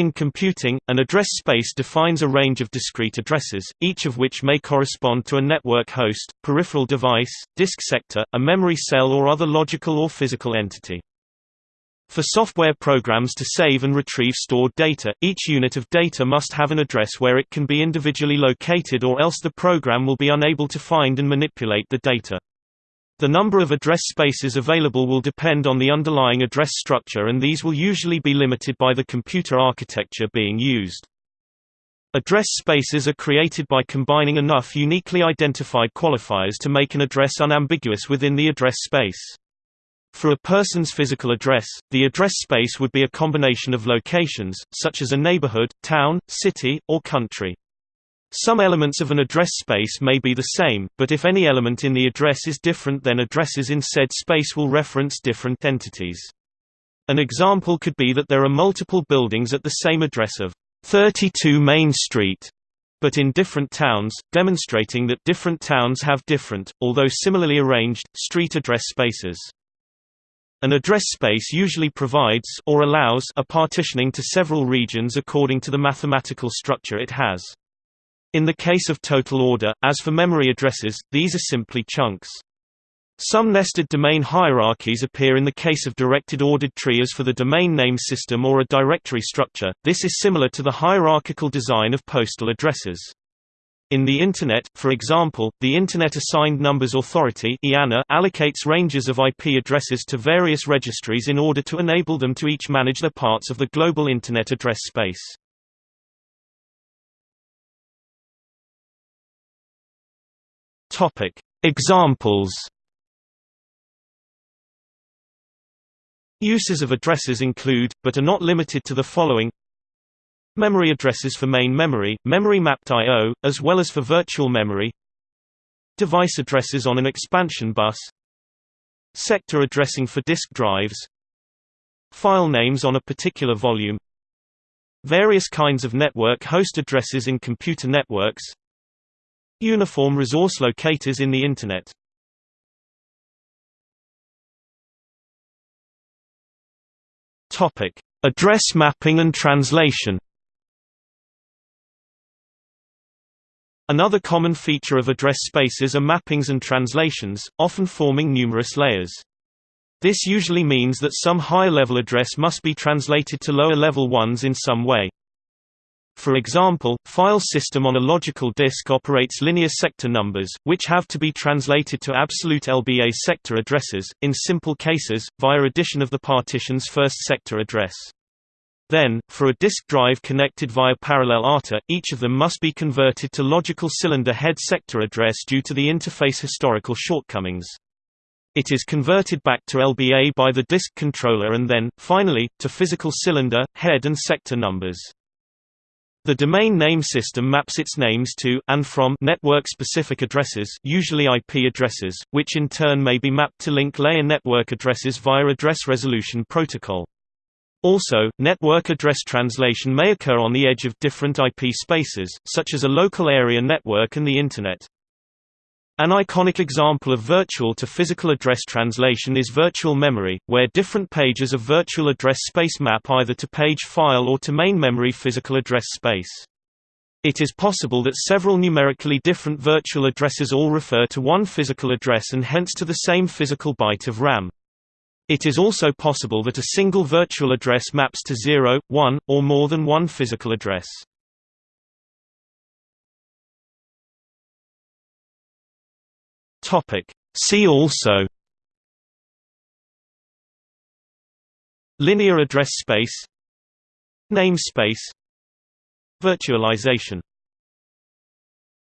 In computing, an address space defines a range of discrete addresses, each of which may correspond to a network host, peripheral device, disk sector, a memory cell or other logical or physical entity. For software programs to save and retrieve stored data, each unit of data must have an address where it can be individually located or else the program will be unable to find and manipulate the data. The number of address spaces available will depend on the underlying address structure and these will usually be limited by the computer architecture being used. Address spaces are created by combining enough uniquely identified qualifiers to make an address unambiguous within the address space. For a person's physical address, the address space would be a combination of locations, such as a neighborhood, town, city, or country. Some elements of an address space may be the same, but if any element in the address is different then addresses in said space will reference different entities. An example could be that there are multiple buildings at the same address of 32 Main Street, but in different towns, demonstrating that different towns have different, although similarly arranged, street address spaces. An address space usually provides or allows a partitioning to several regions according to the mathematical structure it has. In the case of total order, as for memory addresses, these are simply chunks. Some nested domain hierarchies appear in the case of directed ordered tree as for the domain name system or a directory structure. This is similar to the hierarchical design of postal addresses. In the Internet, for example, the Internet Assigned Numbers Authority allocates ranges of IP addresses to various registries in order to enable them to each manage their parts of the global Internet address space. Examples. Uses of addresses include, but are not limited to the following. Memory addresses for main memory, memory mapped I.O., as well as for virtual memory. Device addresses on an expansion bus. Sector addressing for disk drives. File names on a particular volume. Various kinds of network host addresses in computer networks Uniform resource locators in the Internet Address mapping and translation Another common feature of address spaces are mappings and translations, often forming numerous layers. This usually means that some higher-level address must be translated to lower-level ones in some way. For example, file system on a logical disk operates linear sector numbers, which have to be translated to absolute LBA sector addresses, in simple cases, via addition of the partition's first sector address. Then, for a disk drive connected via parallel ATA, each of them must be converted to logical cylinder head sector address due to the interface historical shortcomings. It is converted back to LBA by the disk controller and then, finally, to physical cylinder, head and sector numbers. The domain name system maps its names to and from network-specific addresses usually IP addresses, which in turn may be mapped to link layer network addresses via Address Resolution Protocol. Also, network address translation may occur on the edge of different IP spaces, such as a local area network and the Internet. An iconic example of virtual to physical address translation is virtual memory, where different pages of virtual address space map either to page file or to main memory physical address space. It is possible that several numerically different virtual addresses all refer to one physical address and hence to the same physical byte of RAM. It is also possible that a single virtual address maps to 0, 1, or more than one physical address. Topic. See also Linear address space Namespace Virtualization